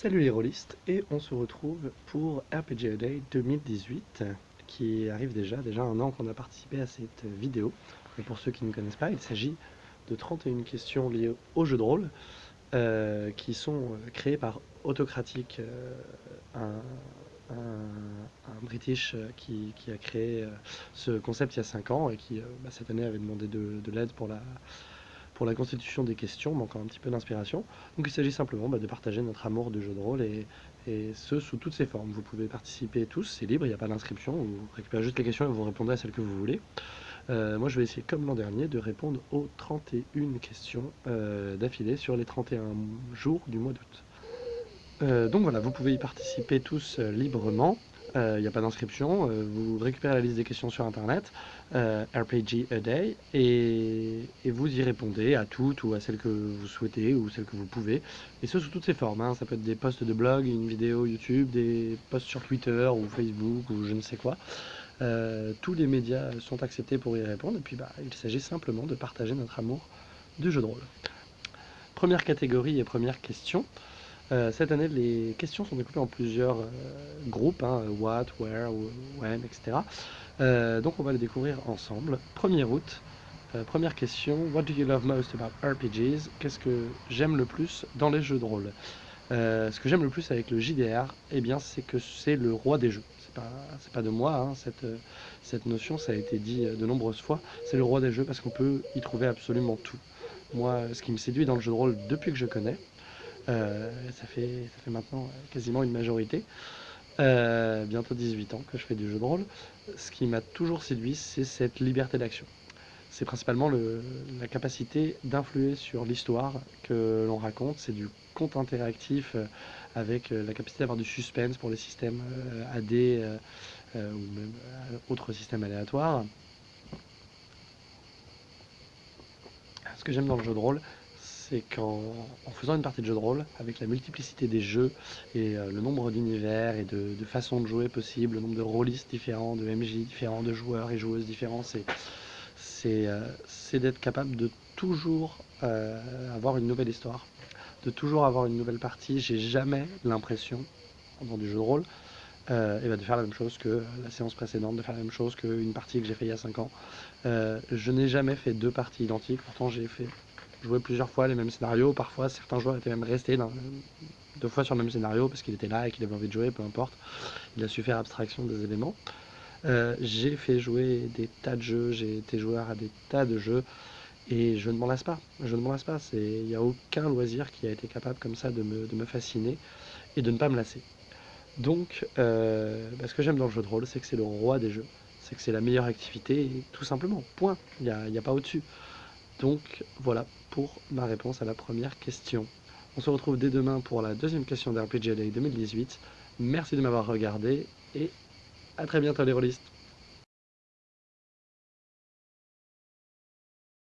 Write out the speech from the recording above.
Salut les rôlistes, et on se retrouve pour RPG Day 2018, qui arrive déjà, déjà un an qu'on a participé à cette vidéo. Et pour ceux qui ne connaissent pas, il s'agit de 31 questions liées au jeu de rôle, euh, qui sont euh, créées par Autocratique, euh, un, British qui, a créé ce concept il y a 5 ans, et qui bah, cette année avait demandé de, de l'aide pour la pour la constitution des questions, encore un petit peu d'inspiration. Donc il s'agit simplement bah, de partager notre amour du jeu de rôle et, ce sous toutes ses formes. Vous pouvez participer tous, c'est libre, il n'y a pas d'inscription, vous récupérez juste les questions et vous répondez à celles que vous voulez. Euh, moi je vais essayer comme l'an dernier de répondre aux 31 questions euh, d'affilée sur les 31 jours du mois d'août. Euh, donc voilà, vous pouvez y participer tous librement. Il euh, n'y a pas d'inscription, euh, vous récupérez la liste des questions sur internet, euh, RPG a day, et, vous y répondez à toutes ou à celles que vous souhaitez ou celles que vous pouvez, et ce sous toutes ces formes, hein. ça peut être des posts de blog, une vidéo YouTube, des posts sur Twitter ou Facebook ou je ne sais quoi. tous les médias sont acceptés pour y répondre, et puis bah, il s'agit simplement de partager notre amour du jeu de rôle. Première catégorie et première question. Euh, cette année, les questions sont découpées en plusieurs euh, groupes, hein, what, where, when, etc. Euh, donc on va les découvrir ensemble. 1er août, première question, what do you love most about RPGs Qu'est-ce que j'aime le plus dans les jeux de rôle? Ce que j'aime le plus avec le JDR, eh bien, c'est que c'est le roi des jeux. C'est pas, pas de moi, hein, cette, cette notion, ça a été dit de nombreuses fois. C'est le roi des jeux parce qu'on peut y trouver absolument tout. Moi, ce qui me séduit dans le jeu de rôle depuis que je connais, euh, ça, fait, ça fait maintenant quasiment une majorité. Euh, bientôt 18 ans que je fais du jeu de rôle. Ce qui m'a toujours séduit, c'est cette liberté d'action. C'est principalement la capacité d'influer sur l'histoire que l'on raconte. C'est du conte interactif euh, avec la capacité d'avoir du suspense pour les systèmes AD ou même autres systèmes aléatoires. Ce que j'aime dans le jeu de rôle, c'est qu'en faisant une partie de jeu de rôle, avec la multiplicité des jeux et euh, le nombre d'univers et de, façons de jouer possibles, le nombre de rôlistes différents, de MJ différents, de joueurs et joueuses différents, c'est euh, d'être capable de toujours euh, avoir une nouvelle histoire, de toujours avoir une nouvelle partie. J'ai jamais l'impression, dans du jeu de rôle, ben, de faire la même chose que la séance précédente, de faire la même chose qu'une partie que j'ai fait il y a 5 ans. je n'ai jamais fait deux parties identiques, pourtant j'ai fait jouer plusieurs fois les mêmes scénarios. Parfois, certains joueurs étaient même restés deux fois sur le même scénario parce qu'il était là et qu'il avait envie de jouer, peu importe. Il a su faire abstraction des éléments. Euh, j'ai fait jouer des tas de jeux, j'ai été joueur à des tas de jeux et je ne m'en lasse pas. Je ne m'en lasse pas. Il n'y a aucun loisir qui a été capable comme ça de me, fasciner et de ne pas me lasser. Donc, euh, bah, ce que j'aime dans le jeu de rôle, c'est que c'est le roi des jeux. C'est que c'est la meilleure activité, tout simplement. Point. Il n'y a pas au-dessus. Donc voilà pour ma réponse à la première question. On se retrouve dès demain pour la deuxième question d'RPG Day 2018. Merci de m'avoir regardé et à très bientôt les rôlistes